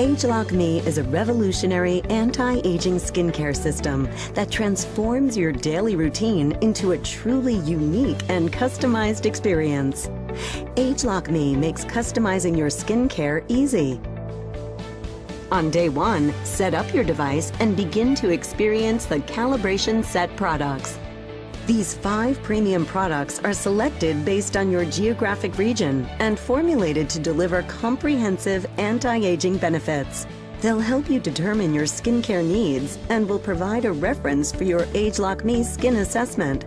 ageLOC Me is a revolutionary anti-aging skincare system that transforms your daily routine into a truly unique and customized experience. ageLOC Me makes customizing your skincare easy. On day one, set up your device and begin to experience the calibration set products. These five premium products are selected based on your geographic region and formulated to deliver comprehensive anti-aging benefits. They'll help you determine your skincare needs and will provide a reference for your ageLOC Me skin assessment.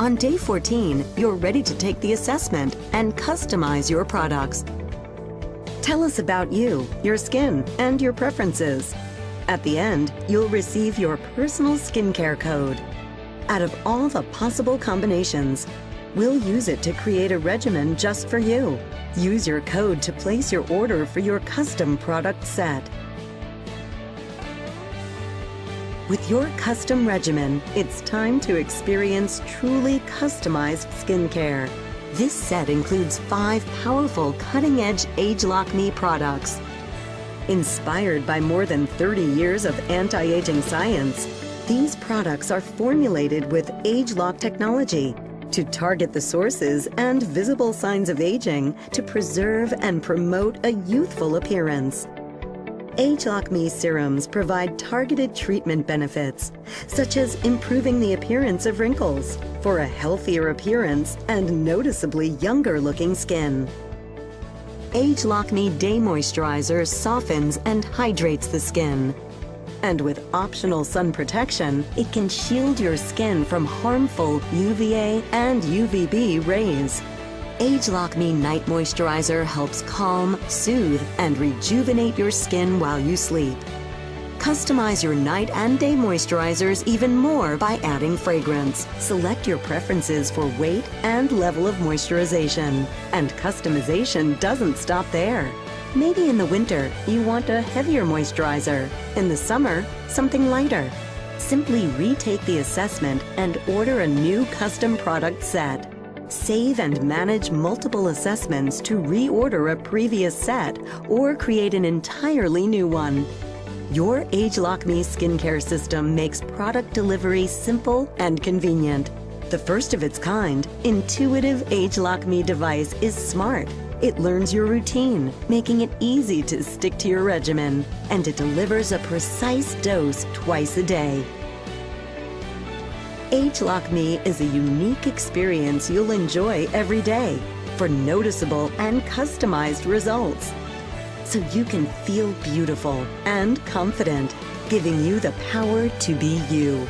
On day 14, you're ready to take the assessment and customize your products. Tell us about you, your skin, and your preferences. At the end, you'll receive your personal skincare code. Out of all the possible combinations, we'll use it to create a regimen just for you. Use your code to place your order for your custom product set. With your custom regimen, it's time to experience truly customized skincare. This set includes five powerful cutting-edge ageLOC Me products Inspired by more than 30 years of anti-aging science, these products are formulated with ageLOC technology to target the sources and visible signs of aging to preserve and promote a youthful appearance. ageLOC Me serums provide targeted treatment benefits, such as improving the appearance of wrinkles for a healthier appearance and noticeably younger looking skin. ageLOC Me Day Moisturizer softens and hydrates the skin. And with optional sun protection, it can shield your skin from harmful UVA and UVB rays. ageLOC Me Night Moisturizer helps calm, soothe, and rejuvenate your skin while you sleep. Customize your night and day moisturizers even more by adding fragrance. Select your preferences for weight and level of moisturization. And customization doesn't stop there. Maybe in the winter, you want a heavier moisturizer. In the summer, something lighter. Simply retake the assessment and order a new custom product set. Save and manage multiple assessments to reorder a previous set or create an entirely new one. Your ageLOC Me skincare system makes product delivery simple and convenient. The first of its kind, intuitive ageLOC Me device is smart. It learns your routine, making it easy to stick to your regimen, and it delivers a precise dose twice a day. ageLOC Me is a unique experience you'll enjoy every day for noticeable and customized results so you can feel beautiful and confident, giving you the power to be you.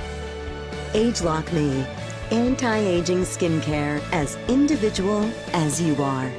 ageLOC Me, anti-aging skincare as individual as you are.